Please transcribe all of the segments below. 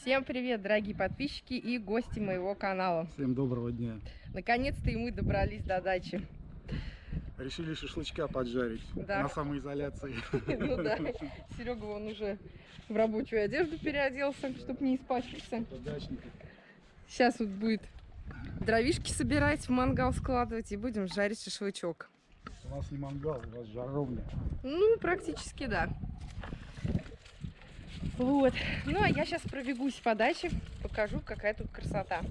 Всем привет, дорогие подписчики и гости моего канала. Всем доброго дня. Наконец-то и мы добрались до дачи. Решили шашлычка поджарить Да. на самоизоляции. Ну да, Серега он уже в рабочую одежду переоделся, чтобы не испачкаться. Сейчас вот будет дровишки собирать, в мангал складывать и будем жарить шашлычок. У нас не мангал, у вас жаровня. Ну, практически да. Вот. Ну, а я сейчас пробегусь по даче, покажу, какая тут красота.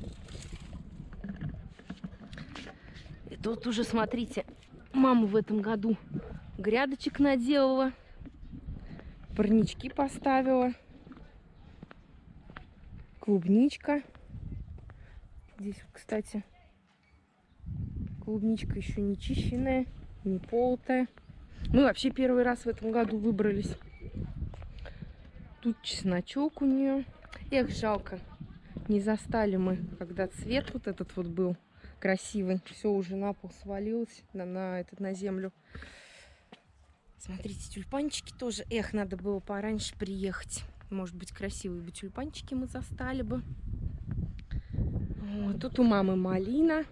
И тут уже, смотрите, мама в этом году грядочек наделала, парнички поставила, клубничка. Здесь, кстати, клубничка еще не чищенная, не полотая. Мы вообще первый раз в этом году выбрались. Тут чесночок у нее. Эх, жалко. Не застали мы, когда цвет вот этот вот был красивый. Все уже на пол свалилось, на, на, этот, на землю. Смотрите, тюльпанчики тоже. Эх, надо было пораньше приехать. Может быть, красивые бы тюльпанчики мы застали бы. Вот, тут у мамы малина.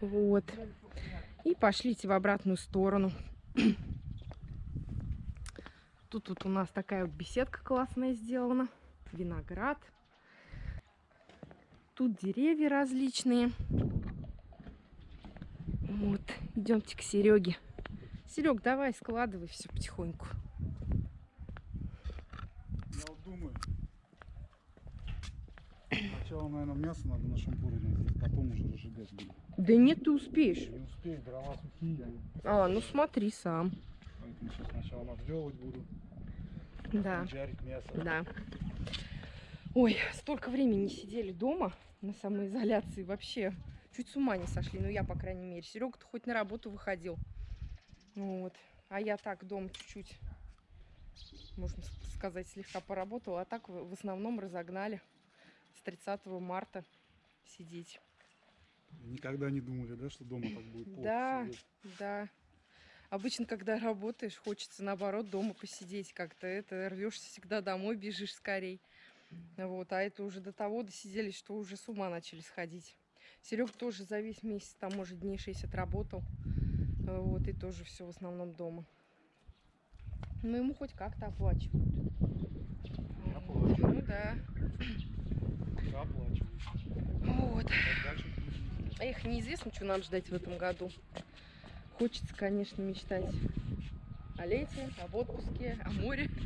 Вот. И пошлите в обратную сторону. Тут вот у нас такая вот беседка классная сделана. Виноград. Тут деревья различные. Вот. Идемте к Сереге. Серег, давай складывай все потихоньку. Я вот думаю, сначала, наверное, мясо надо на шампуре надеть, потом уже разжигать будем. Да нет, ты успеешь. Не успею, дрова сухие. А, ну смотри сам. поэтому сейчас сначала наделывать буду, Да. жарить мясо. Да. Ой, столько времени сидели дома на самоизоляции. Вообще, чуть с ума не сошли. Ну, я, по крайней мере. Серега-то хоть на работу выходил. Вот. А я так дома чуть-чуть, можно сказать, слегка поработала. А так в основном разогнали с 30 марта сидеть. Никогда не думали, да, что дома так будет Да. сидеть? Да. Обычно, когда работаешь, хочется наоборот дома посидеть как-то. Это рвешься всегда домой, бежишь скорей. Вот, а это уже до того досиделись, что уже с ума начали сходить. Серег тоже за весь месяц, там, может, дней 6 отработал. Э, Вот, и тоже все в основном дома. Но ему хоть как-то оплачивают. Я плачу. Ну да. Оплачиваю. Вот. Эх, неизвестно, что нам ждать в этом году. Хочется, конечно, мечтать о лете, об отпуске, о море.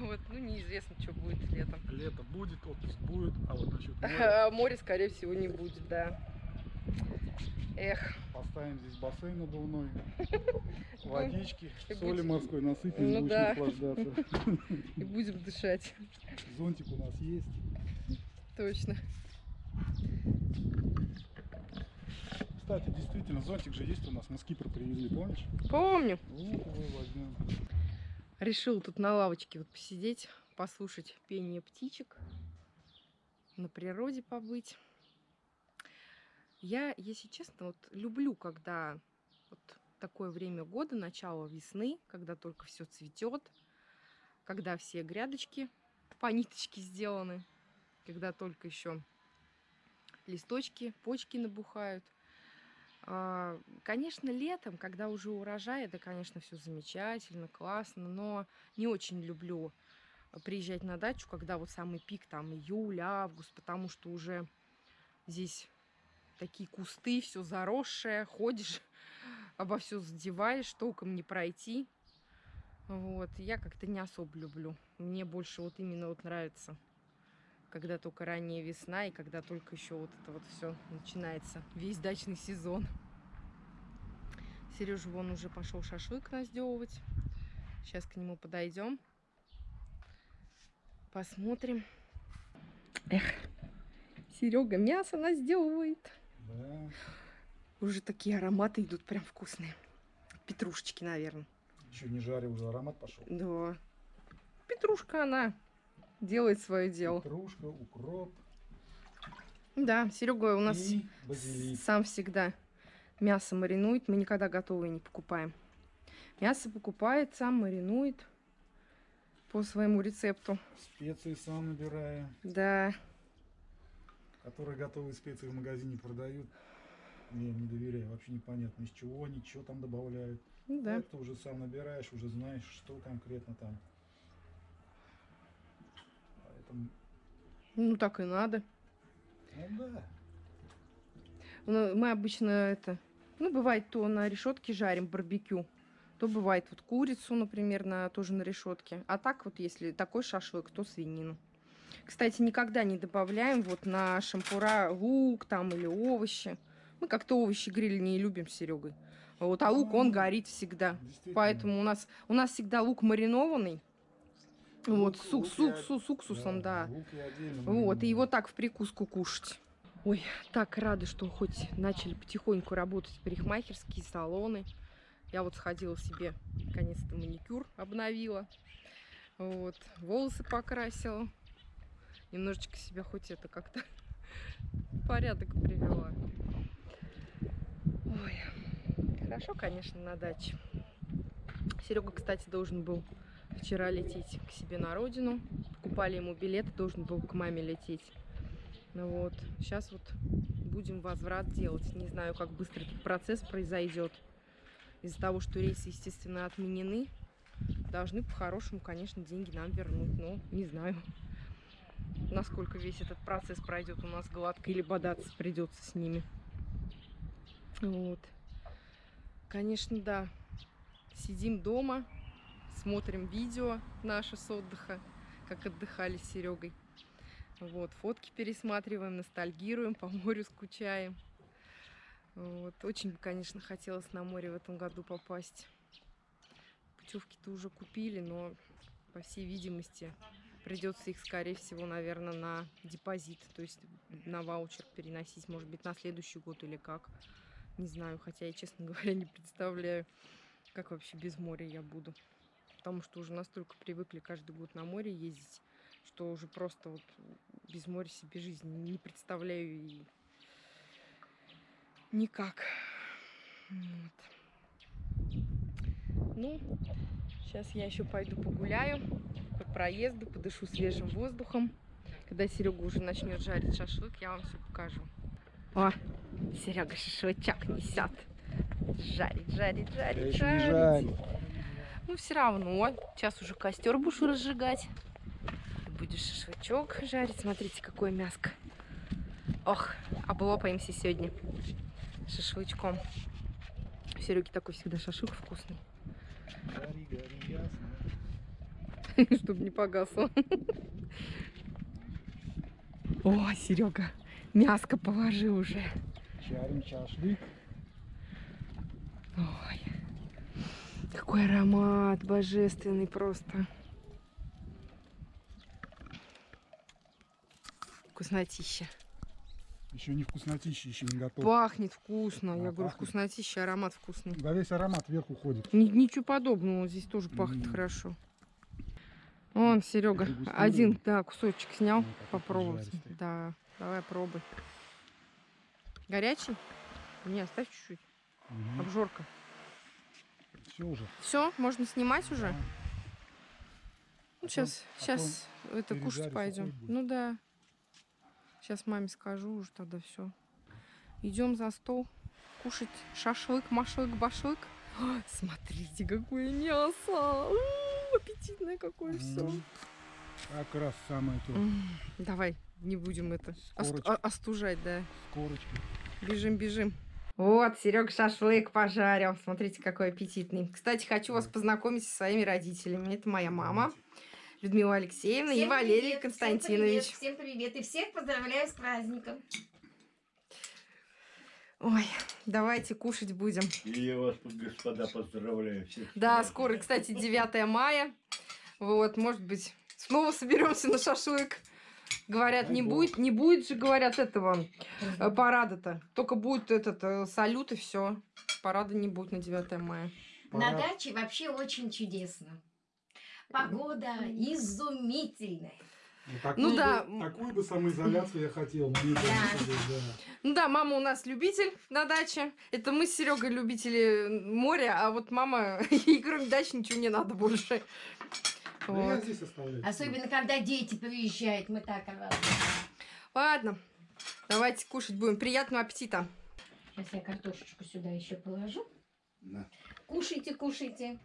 Вот, ну неизвестно, что будет летом. Лето будет, отпуск будет, а вот насчет моря А море, скорее всего, не будет, да. Эх, поставим здесь бассейн надувной, водички, и соли морской насыпем, Ну будем да. наслаждаться. и будем дышать. Зонтик у нас есть. Точно. Кстати, действительно, зонтик же есть у нас, мы с Кипра привезли, помнишь? Помню. Вот его возьмем. Решил тут на лавочке вот посидеть, послушать пение птичек, на природе побыть. Я, если честно, вот люблю, когда вот такое время года, начало весны, когда только все цветет, когда все грядочки по ниточке сделаны, когда только еще листочки, почки набухают. А, Конечно, летом, когда уже урожай, это, конечно, все замечательно, классно, но не очень люблю приезжать на дачу, когда вот самый пик, там, июль, август, потому что уже здесь такие кусты, все заросшее, ходишь, обо все задеваешь, толком не пройти. Вот, я как-то не особо люблю. Мне больше вот именно вот нравится, когда только ранняя весна и когда только еще вот это вот все начинается, весь дачный сезон. Сережа вон уже пошел шашлык наздевывать. Сейчас к нему подойдем. Посмотрим. Эх, Серега мясо наздевывает. Да. Уже такие ароматы идут прям вкусные. Петрушечки, наверное. Еще не жарил, уже аромат пошел. Да. Петрушка она делает свое дело. Петрушка, укроп Да, Серега у нас сам всегда мясо маринует. Мы никогда готовые не покупаем. Мясо покупает, сам маринует. по своему рецепту. Специи сам набираю. Да. Которые готовые специи в магазине продают. Я им не доверяю. Вообще непонятно, из чего они, что там добавляют. Ну да. Ты уже сам набираешь, уже знаешь, что конкретно там. Поэтому, Ну так и надо. ну да. Ну, Мы обычно это, ну, бывает, то на решетке жарим барбекю, то бывает вот курицу, например, на, тоже на решетке. А так вот, если такой шашлык, то свинину. Кстати, никогда не добавляем вот на шампура лук там или овощи. Мы как-то овощи гриль не любим с Серегой. Вот, а лук, он горит всегда. Поэтому у нас, у нас всегда лук маринованный. Вот, Лук- с, лук с, я- с, с уксусом, да. лук я отдельно Вот, и его так в прикуску кушать. Ой, так рада, что хоть начали потихоньку работать парикмахерские салоны. Я вот сходила себе, наконец-то маникюр обновила. Вот, волосы покрасила. Немножечко себя хоть это как-то порядок привела. Ой, хорошо, конечно, на даче. Серега, кстати, должен был вчера лететь к себе на родину. Покупали ему билет, должен был к маме лететь. Ну вот, сейчас вот будем возврат делать. Не знаю, как быстро этот процесс произойдет. Из-за того, что рейсы, естественно, отменены, должны по-хорошему, конечно, деньги нам вернуть. Но не знаю, насколько весь этот процесс пройдет у нас гладко или бодаться придется с ними. Вот. Конечно, да. Сидим дома, смотрим видео наше с отдыха, как отдыхали с Серегой. Вот, фотки пересматриваем, ностальгируем, по морю скучаем. Вот. Очень конечно, хотелось на море в этом году попасть. Путевки-то уже купили, но, по всей видимости, придется их, скорее всего, наверное, на депозит, то есть на ваучер переносить, может быть, на следующий год или как. Не знаю, хотя я, честно говоря, не представляю, как вообще без моря я буду. Потому что уже настолько привыкли каждый год на море ездить, что уже просто вот без моря себе жизни не представляю и никак. Вот. Ну, сейчас я еще пойду погуляю по проезду, подышу свежим воздухом. Когда Серега уже начнет жарить шашлык, я вам все покажу. О, Серега шашлычок несет. Жарить, жарить, жарить, жарить. Ну, все равно. Сейчас уже костер будешь разжигать. Будешь шашлычок жарить. Смотрите, какое мяско. Ох, облопаемся сегодня шашлычком. У Сереги такой всегда шашлык вкусный. Гори, гори, ясно. Чтобы не погасло. О, Серега, мяско положи уже. Чарим шашлык. Ой, какой аромат божественный просто. Вкуснотища. Еще не вкуснотища, еще не готов. Пахнет вкусно. А, Я говорю, пахнет. вкуснотища, аромат вкусный. Да весь аромат вверх уходит. Ни- ничего подобного, здесь тоже пахнет М. хорошо. Вон, Серега, один, да, кусочек снял, Ну, попробовать. Да, давай пробуй. Горячий? Не, оставь чуть-чуть. Обжорка. Все уже. Все, можно снимать уже? Да. Ну, Потом- сейчас, потом сейчас это кушать пойдем. Ну да. Сейчас маме скажу уже тогда все. Идем за стол кушать шашлык, машлык, башлык. О, смотрите, какое мясо! У, аппетитное какое все. М. Как раз самое то. Давай, не будем это ост- о- остужать, да. С корочкой. Бежим, бежим. Вот, Серега шашлык пожарил. Смотрите, какой аппетитный. Кстати, хочу вас познакомить со своими родителями. Это моя мама, Людмила Алексеевна и Всем Валерий привет, Константинович. Всем привет, всем привет. И всех поздравляю с праздником. Ой, давайте кушать будем. И я вас, господа, поздравляю всех. Да, скоро, кстати, 9 мая. Вот, может быть, снова соберемся на шашлык. Говорят, Дай не бог. будет, не будет же, говорят, этого э, парада-то. Только будет этот э, салют и все. Парада не будет на 9 мая. На Пора. даче вообще очень чудесно. Погода изумительная. такую Ну бы- да. Такую бы самоизоляцию я хотел. Да. да. Ну да, мама у нас любитель на даче. Это мы с Серегой любители моря, а вот мама, ей кроме дачи ничего не надо больше. Да я Вот. здесь оставляю. Особенно, когда дети приезжают, мы так. Ладно, давайте кушать будем. Приятного аппетита. Сейчас я картошечку сюда еще положу. На, Кушайте, кушайте.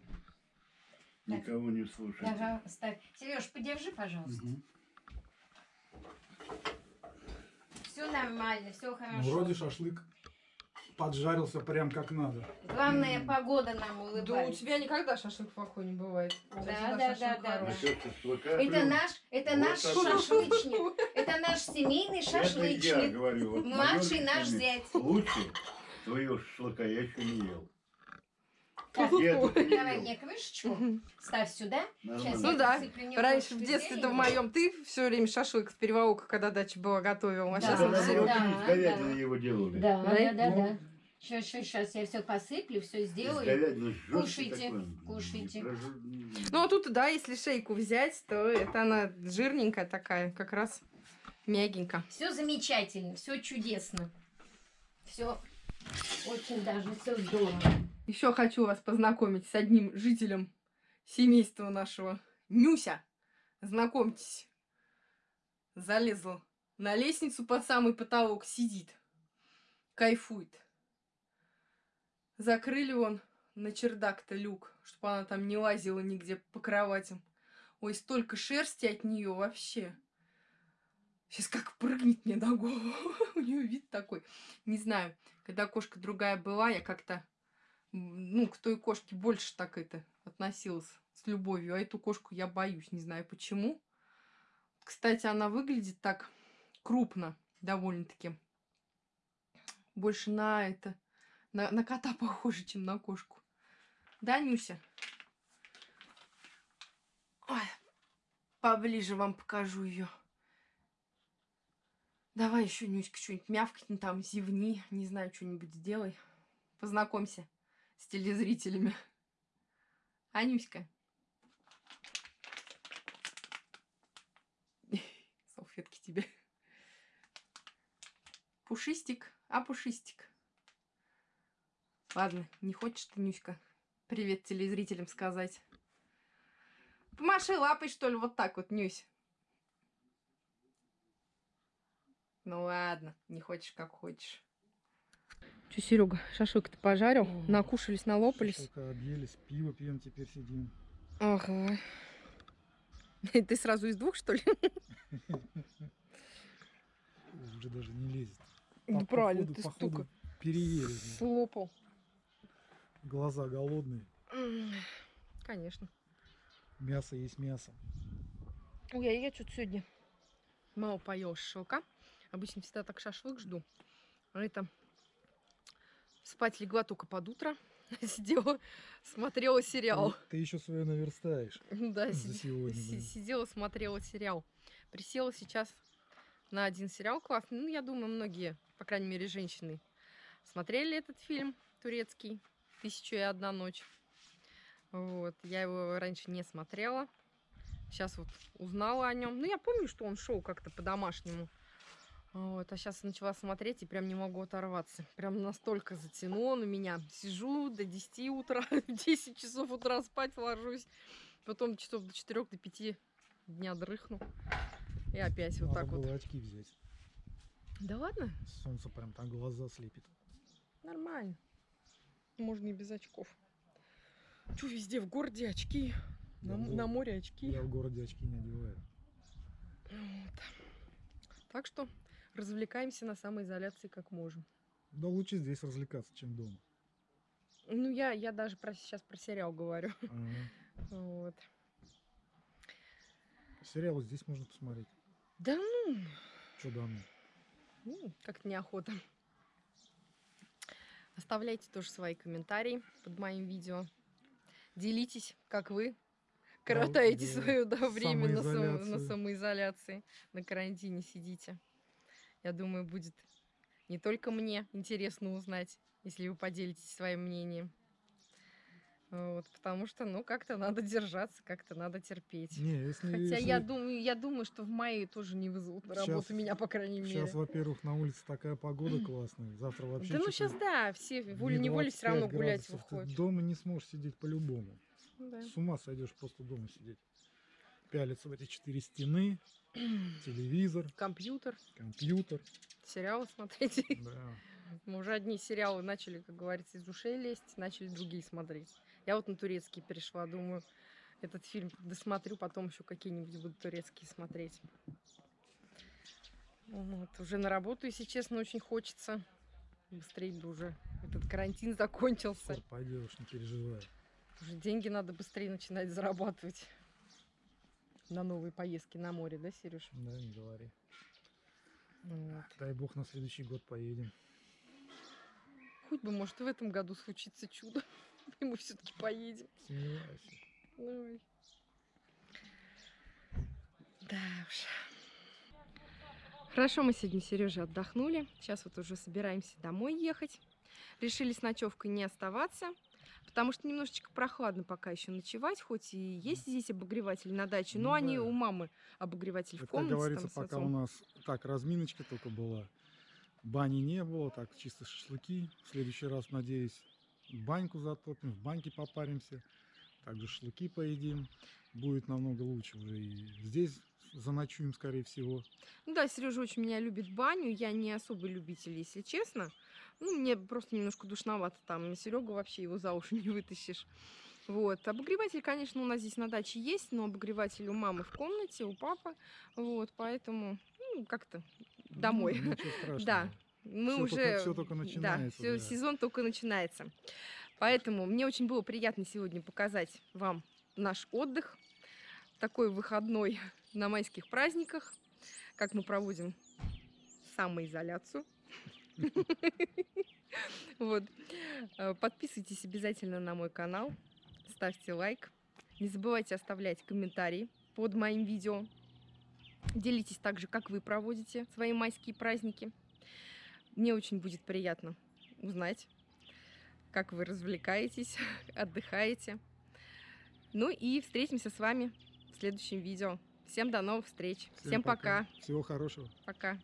Никого не слушай. Ага, ставь. Сереж, подержи, пожалуйста. Мгм. Все нормально, все Ну, хорошо. вроде шашлык поджарился прям как надо. Главное, погода нам Да у улыбается. тебя никогда шашлык плохой не бывает. Да, да, да, да, шашлыка. Это наш, это Вот наш шашлычник. Это наш семейный Это я шашлычник. говорю. вот Младший наш зять. Лучше твоего шашлыка я еще не ел. Так, Я Давай мне крышечку, ставь сюда. Сейчас. Ну я да, Раньше в детстве-то в моем ты все время шашлык с переволока, когда дача была, готовил. А Да, сейчас Да, он да, да, да. Его делали. Да, Да? да, да, Ну. Сейчас, сейчас, сейчас я все посыплю, все сделаю. Кушайте, кушайте. Прожу- Ну а тут, да, если шейку взять, то это она жирненькая такая, как раз мягенько. Все замечательно, все чудесно. Все очень даже все здорово. Еще хочу вас познакомить с одним жителем семейства нашего. Нюся. Знакомьтесь. Залезла на лестницу под самый потолок, сидит. Кайфует. Закрыли он на чердак-то люк, чтобы она там не лазила нигде по кроватям. Ой, столько шерсти от нее вообще. Сейчас как прыгнет мне на голову. У нее вид такой. Не знаю, когда кошка другая была, я как-то ну, к той кошке больше так это относилась с любовью, а эту кошку я боюсь, не знаю почему. Кстати, она выглядит так крупно, довольно-таки. Больше на это, на, на кота похоже, чем на кошку. Да, Нюся? Ой, поближе вам покажу ее. Давай еще, Нюська, что-нибудь мявкни там, зевни, не знаю, что-нибудь сделай. Познакомься с телезрителями. Анюська. Салфетки тебе. Пушистик, а пушистик. Ладно, не хочешь ты, Нюська, привет телезрителям сказать? Помаши лапой, что ли, вот так вот, Нюсь. Ну ладно, не хочешь, как хочешь. Че, Серега, шашлык-то пожарил? О, Накушались, налопались. Шашлыка объелись, пиво пьем, теперь сидим. Ага. Ты сразу из двух, что ли? Уже даже не лезет. Да По- правильно, ты стука Переели. слопал. Глаза голодные. Конечно. Мясо есть мясо. Ой, а я что-то сегодня мало поел шашлыка. Обычно всегда так шашлык жду. А это спать легла только под утро. Сидела, смотрела сериал. Ты, ты еще свое наверстаешь. Сегодня, да. сидела, смотрела сериал. Присела сейчас на один сериал классный. Ну, я думаю, многие, по крайней мере, женщины, смотрели этот фильм турецкий «Тысяча и одна ночь». Вот. Я его раньше не смотрела. Сейчас вот узнала о нем. Ну, я помню, что он шел как-то по-домашнему. Вот, а сейчас начала смотреть и прям не могу оторваться. Прям настолько затянуло на меня. Сижу до 10 утра, в 10 часов утра спать ложусь. Потом часов до 4 до 5 дня дрыхну. И опять вот Надо так вот. было очки взять. Да ладно, Солнце прям так глаза слепит. нормально. Можно и без очков. Чё везде в городе очки? На, в на море очки. Я в городе очки не одеваю. Вот. Так что развлекаемся на самоизоляции как можем. Да лучше здесь развлекаться, чем дома. Ну, я, я даже про, сейчас про сериал говорю. Ага. Вот. Сериалы здесь можно посмотреть. Да ну, Что давно? ну, как-то неохота. Оставляйте тоже свои комментарии под моим видео. Делитесь, как вы коротаете да. свое да, время на, само- на самоизоляции, на карантине сидите. Я думаю, будет не только мне интересно узнать, если вы поделитесь своим мнением. Вот, потому что, ну, как-то надо держаться, как-то надо терпеть. Не, если, Хотя если- я думаю, я думаю, что в мае тоже не вызовут на работу Щас- меня, по крайней мере. Сейчас, во-первых, на улице такая погода классная. Завтра вообще Да ну сейчас да, все не волей-неволей все равно 25 гулять градусов. Ты выходят. дома не сможешь сидеть по-любому. Да. С ума сойдешь просто дома сидеть. Пялиться в эти четыре стены, телевизор, Компьютер, компьютер. сериалы смотреть. Да. Мы уже одни сериалы начали, как говорится, из ушей лезть, начали другие смотреть. Я вот на турецкий перешла, думаю, этот фильм досмотрю, потом еще какие-нибудь буду турецкие смотреть. Вот. Уже на работу, если честно, очень хочется. Быстрее бы уже этот карантин закончился. Скоро пойдешь, не переживай. Уже деньги надо быстрее начинать зарабатывать. На новые поездки на море, да, Сереж? Да, не говори. Вот. Дай бог на следующий год поедем. Хоть бы, может, в этом году случится чудо. И мы все-таки поедем. Сомневаюсь. Ой. Да уж. Хорошо, мы сегодня Сережа отдохнули. Сейчас вот уже собираемся домой ехать. Решили с ночевкой не оставаться, потому что немножечко прохладно пока еще ночевать, хоть и есть здесь обогреватель на даче, но Ну они да. у мамы обогреватель в Это, как комнате. говорится, там пока у нас так разминочка только была, бани не было, так чисто шашлыки. В следующий раз, надеюсь, баньку затопим, в баньке попаримся, также шашлыки поедим. Будет намного лучше уже и здесь заночуем, скорее всего. Ну да, Сережа очень меня любит баню. Я не особый любитель, если честно. Ну, мне просто немножко душновато там. Серега вообще его за уши не вытащишь. Вот. Обогреватель, конечно, у нас здесь на даче есть, но обогреватель у мамы в комнате, у папы. Вот, поэтому, ну, как-то домой. Ну, ничего страшного. Да, мы Всё уже... только- всё только Да, начинается, да. сезон только начинается. Поэтому мне очень было приятно сегодня показать вам наш отдых. Такой выходной на майских праздниках. Как мы проводим самоизоляцию. Вот. Э, Подписывайтесь обязательно на мой канал. Ставьте лайк. Не забывайте оставлять комментарии под моим видео. Делитесь также, как вы проводите свои майские праздники. Мне очень будет приятно узнать, как вы развлекаетесь, отдыхаете. Ну и встретимся с вами в следующем видео. Всем до новых встреч. Всем, пока. Всего хорошего. Пока.